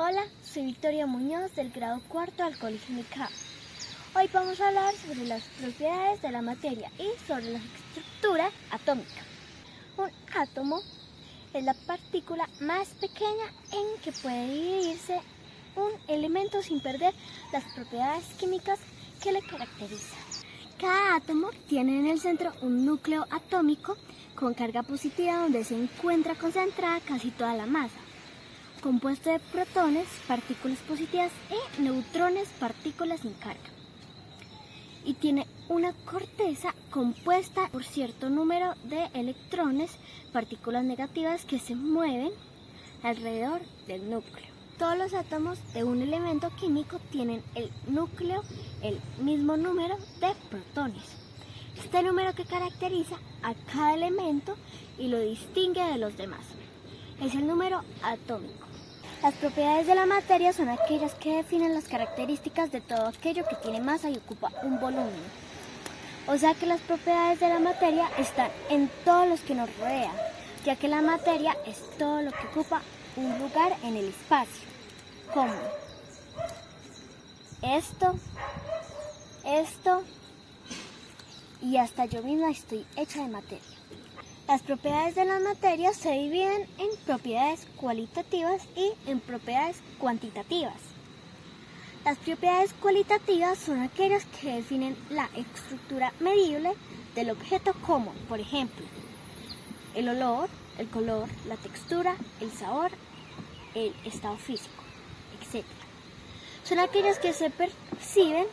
Hola, soy Victoria Muñoz del grado cuarto del Colegio Mica. Hoy vamos a hablar sobre las propiedades de la materia y sobre la estructura atómica. Un átomo es la partícula más pequeña en que puede dividirse un elemento sin perder las propiedades químicas que le caracterizan. Cada átomo tiene en el centro un núcleo atómico con carga positiva donde se encuentra concentrada casi toda la masa compuesto de protones, partículas positivas y neutrones, partículas sin carga. Y tiene una corteza compuesta por cierto número de electrones, partículas negativas que se mueven alrededor del núcleo. Todos los átomos de un elemento químico tienen el núcleo el mismo número de protones. Este número que caracteriza a cada elemento y lo distingue de los demás. Es el número atómico. Las propiedades de la materia son aquellas que definen las características de todo aquello que tiene masa y ocupa un volumen. O sea que las propiedades de la materia están en todo lo que nos rodea, ya que la materia es todo lo que ocupa un lugar en el espacio, como esto, esto y hasta yo misma estoy hecha de materia. Las propiedades de la materia se dividen en propiedades cualitativas y en propiedades cuantitativas. Las propiedades cualitativas son aquellas que definen la estructura medible del objeto como, por ejemplo, el olor, el color, la textura, el sabor, el estado físico, etc. Son aquellas que se perciben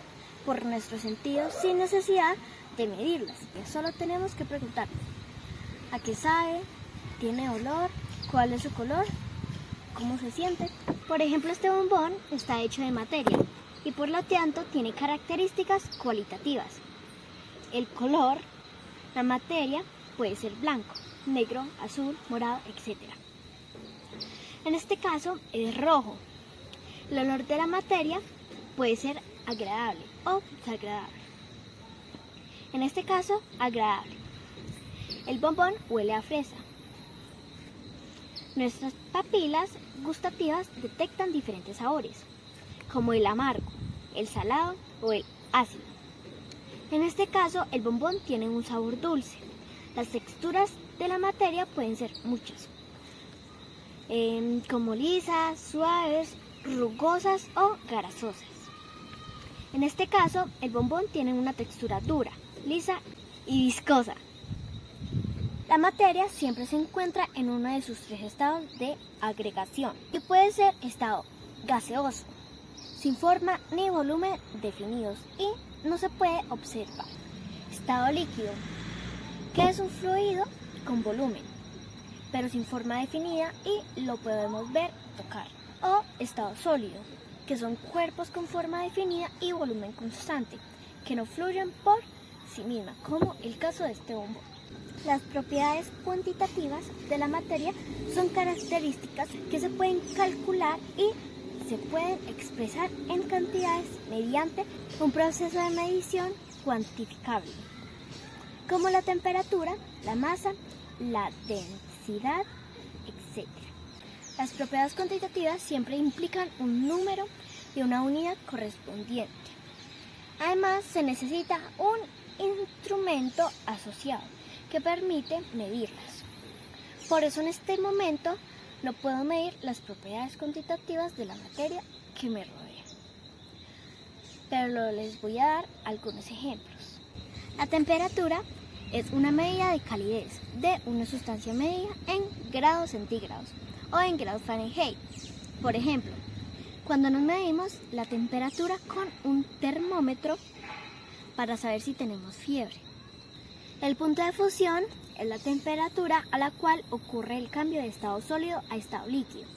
por nuestros sentidos sin necesidad de medirlas. Y solo tenemos que preguntarnos, a qué sabe, tiene olor, cuál es su color, cómo se siente. Por ejemplo, este bombón está hecho de materia y por lo tanto tiene características cualitativas. El color, la materia puede ser blanco, negro, azul, morado, etc. En este caso es rojo. El olor de la materia puede ser agradable o desagradable. En este caso, agradable. El bombón huele a fresa. Nuestras papilas gustativas detectan diferentes sabores, como el amargo, el salado o el ácido. En este caso, el bombón tiene un sabor dulce. Las texturas de la materia pueden ser muchas, em, como lisas, suaves, rugosas o grasosas. En este caso, el bombón tiene una textura dura, lisa y viscosa. La materia siempre se encuentra en uno de sus tres estados de agregación y puede ser estado gaseoso, sin forma ni volumen definidos y no se puede observar. Estado líquido, que es un fluido con volumen, pero sin forma definida y lo podemos ver, tocar. O estado sólido, que son cuerpos con forma definida y volumen constante, que no fluyen por sí misma, como el caso de este bombo. Las propiedades cuantitativas de la materia son características que se pueden calcular y se pueden expresar en cantidades mediante un proceso de medición cuantificable, como la temperatura, la masa, la densidad, etc. Las propiedades cuantitativas siempre implican un número y una unidad correspondiente. Además, se necesita un instrumento asociado que permite medirlas. Por eso en este momento no puedo medir las propiedades cuantitativas de la materia que me rodea. Pero les voy a dar algunos ejemplos. La temperatura es una medida de calidez de una sustancia medida en grados centígrados o en grados Fahrenheit. Por ejemplo, cuando nos medimos la temperatura con un termómetro para saber si tenemos fiebre. El punto de fusión es la temperatura a la cual ocurre el cambio de estado sólido a estado líquido.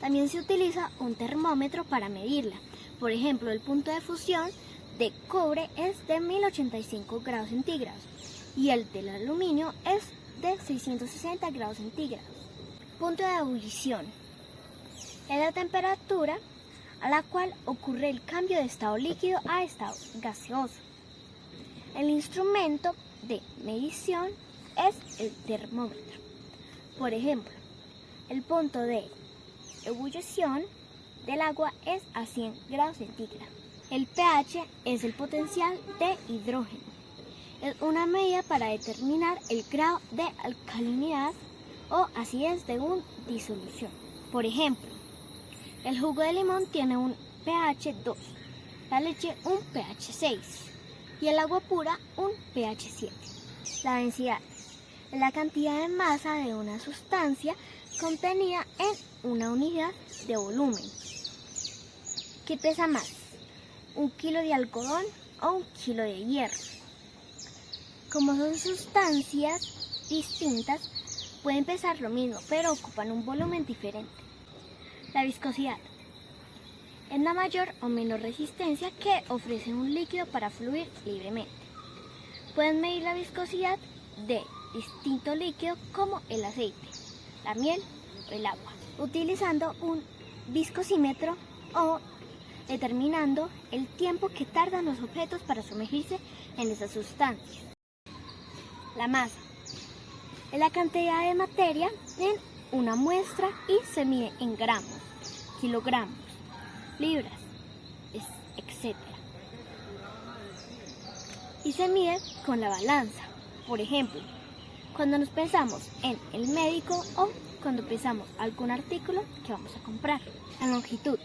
También se utiliza un termómetro para medirla. Por ejemplo, el punto de fusión de cobre es de 1085 grados centígrados y el del aluminio es de 660 grados centígrados. Punto de ebullición es la temperatura a la cual ocurre el cambio de estado líquido a estado gaseoso. El instrumento de medición es el termómetro. Por ejemplo, el punto de ebullición del agua es a 100 grados centígrados. El pH es el potencial de hidrógeno. Es una medida para determinar el grado de alcalinidad o acidez de una disolución. Por ejemplo, el jugo de limón tiene un pH 2, la leche un pH 6 y el agua pura un pH 7. La densidad es la cantidad de masa de una sustancia contenida en una unidad de volumen. ¿Qué pesa más? ¿Un kilo de algodón o un kilo de hierro? Como son sustancias distintas, pueden pesar lo mismo, pero ocupan un volumen diferente. La viscosidad es la mayor o menor resistencia que ofrece un líquido para fluir libremente. Pueden medir la viscosidad de distinto líquido como el aceite, la miel o el agua, utilizando un viscosímetro o determinando el tiempo que tardan los objetos para sumergirse en esas sustancias. La masa es la cantidad de materia en una muestra y se mide en gramos, kilogramos, libras, etc. Y se mide con la balanza. Por ejemplo, cuando nos pensamos en el médico o cuando pesamos algún artículo que vamos a comprar. La longitud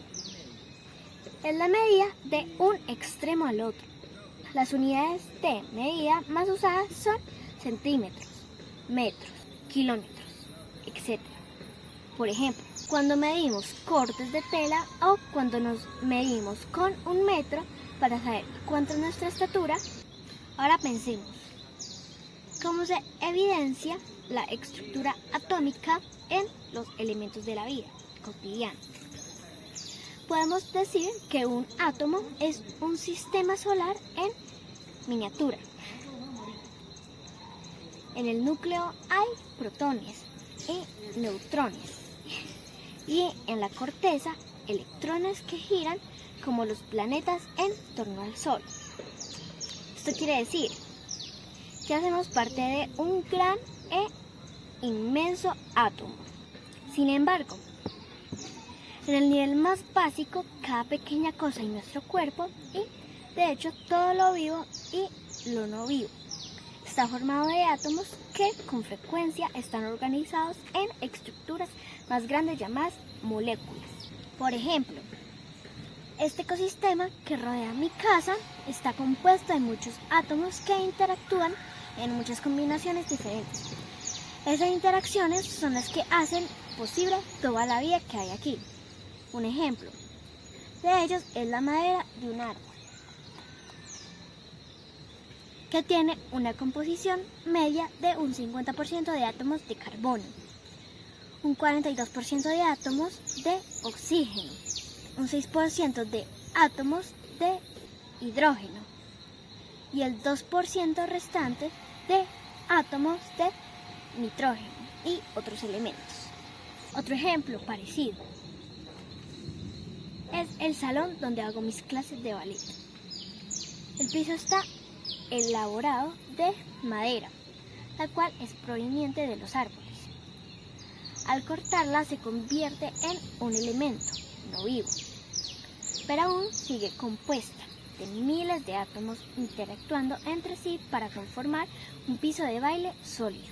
es la medida de un extremo al otro. Las unidades de medida más usadas son centímetros, metros, kilómetros, etc. Por ejemplo, cuando medimos cortes de tela o cuando nos medimos con un metro para saber cuánto es nuestra estatura, ahora pensemos. ¿Cómo se evidencia la estructura atómica en los elementos de la vida cotidiana? Podemos decir que un átomo es un sistema solar en miniatura. En el núcleo hay protones y neutrones y en la corteza electrones que giran como los planetas en torno al Sol. Esto quiere decir que hacemos parte de un gran e inmenso átomo. Sin embargo, en el nivel más básico, cada pequeña cosa en nuestro cuerpo y, de hecho, todo lo vivo y lo no vivo está formado de átomos que con frecuencia están organizados en estructuras más grandes llamadas moléculas. Por ejemplo, este ecosistema que rodea mi casa está compuesto de muchos átomos que interactúan en muchas combinaciones diferentes. Esas interacciones son las que hacen posible toda la vida que hay aquí. Un ejemplo de ellos es la madera de un árbol que tiene una composición media de un 50% de átomos de carbono, un 42% de átomos de oxígeno, un 6% de átomos de hidrógeno y el 2% restante de átomos de nitrógeno y otros elementos. Otro ejemplo parecido es el salón donde hago mis clases de ballet. El piso está elaborado de madera, la cual es proveniente de los árboles. Al cortarla se convierte en un elemento no vivo, pero aún sigue compuesta de miles de átomos interactuando entre sí para conformar un piso de baile sólido.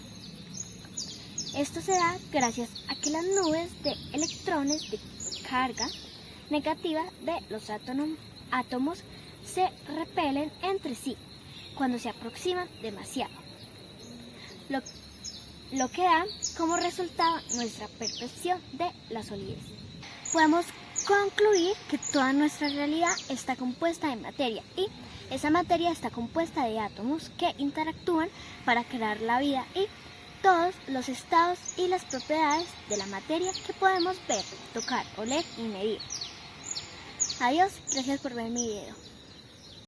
Esto se da gracias a que las nubes de electrones de carga negativa de los átomos se repelen entre sí cuando se aproximan demasiado, lo, que da como resultado nuestra percepción de la solidez. Podemos concluir que toda nuestra realidad está compuesta de materia y esa materia está compuesta de átomos que interactúan para crear la vida y todos los estados y las propiedades de la materia que podemos ver, tocar, oler y medir. Adiós, gracias por ver mi video.